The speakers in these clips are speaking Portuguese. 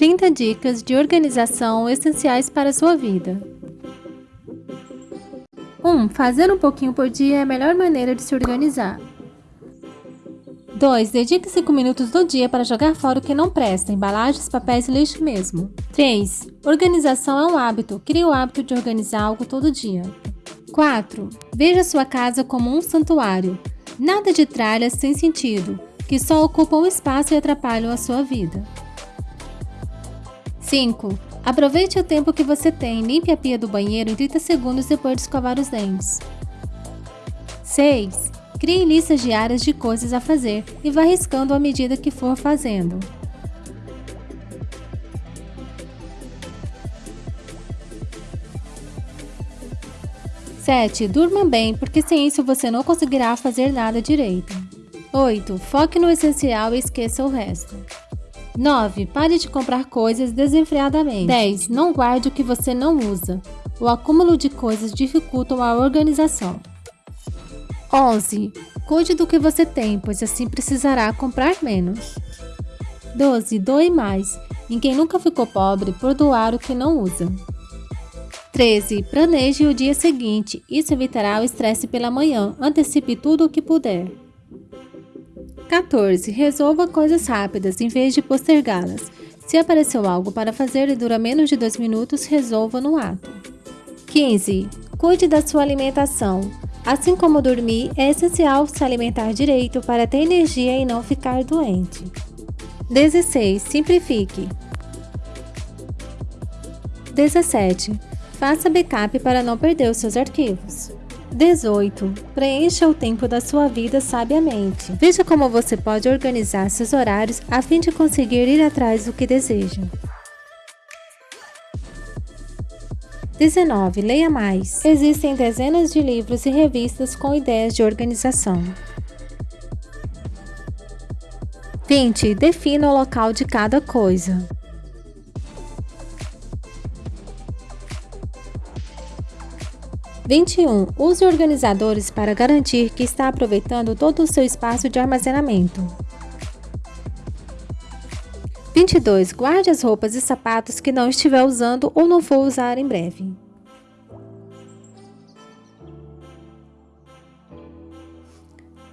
30 dicas de organização essenciais para a sua vida. 1. Fazer um pouquinho por dia é a melhor maneira de se organizar. 2. Dedique 5 minutos do dia para jogar fora o que não presta, embalagens, papéis e lixo mesmo. 3. Organização é um hábito. Crie o hábito de organizar algo todo dia. 4. Veja sua casa como um santuário. Nada de tralhas sem sentido, que só ocupam espaço e atrapalham a sua vida. 5. Aproveite o tempo que você tem. Limpe a pia do banheiro em 30 segundos depois de escovar os dentes. 6. Crie listas diárias de coisas a fazer e vá riscando à medida que for fazendo. Sete, durma bem, porque sem isso você não conseguirá fazer nada direito. 8. Foque no essencial e esqueça o resto. 9. Pare de comprar coisas desenfreadamente. 10. Não guarde o que você não usa. O acúmulo de coisas dificulta a organização. 11. Cuide do que você tem, pois assim precisará comprar menos. 12. Doe mais. Ninguém nunca ficou pobre por doar o que não usa. 13. Planeje o dia seguinte. Isso evitará o estresse pela manhã. Antecipe tudo o que puder. 14. Resolva coisas rápidas em vez de postergá-las. Se apareceu algo para fazer e dura menos de 2 minutos, resolva no ato. 15. Cuide da sua alimentação. Assim como dormir, é essencial se alimentar direito para ter energia e não ficar doente. 16. Simplifique. 17. Faça backup para não perder os seus arquivos. 18. Preencha o tempo da sua vida sabiamente. Veja como você pode organizar seus horários a fim de conseguir ir atrás do que deseja. 19. Leia mais. Existem dezenas de livros e revistas com ideias de organização. 20. Defina o local de cada coisa. 21. Use organizadores para garantir que está aproveitando todo o seu espaço de armazenamento. 22. Guarde as roupas e sapatos que não estiver usando ou não for usar em breve.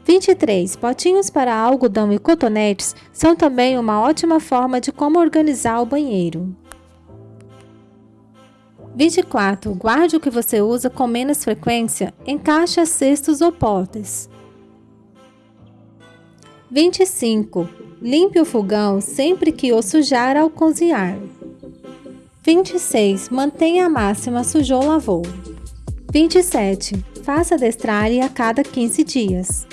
Vinte e três. Potinhos para algodão e cotonetes são também uma ótima forma de como organizar o banheiro. 24. Guarde o que você usa com menos frequência em caixas, cestos ou potes. 25. Limpe o fogão sempre que o sujar ao cozinhar. 26. Mantenha a máxima sujou lavou. 27. Faça destralhe a cada 15 dias.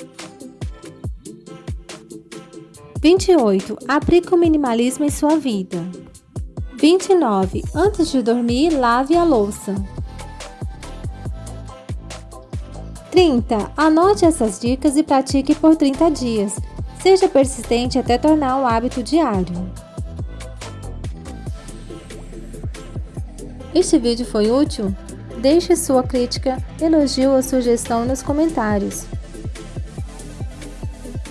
28. Aplique o minimalismo em sua vida. 29. Antes de dormir, lave a louça. 30. Anote essas dicas e pratique por 30 dias. Seja persistente até tornar um hábito diário. Este vídeo foi útil? Deixe sua crítica, elogio ou sugestão nos comentários.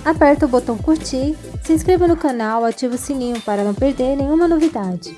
Aperta o botão curtir, se inscreva no canal, ative o sininho para não perder nenhuma novidade.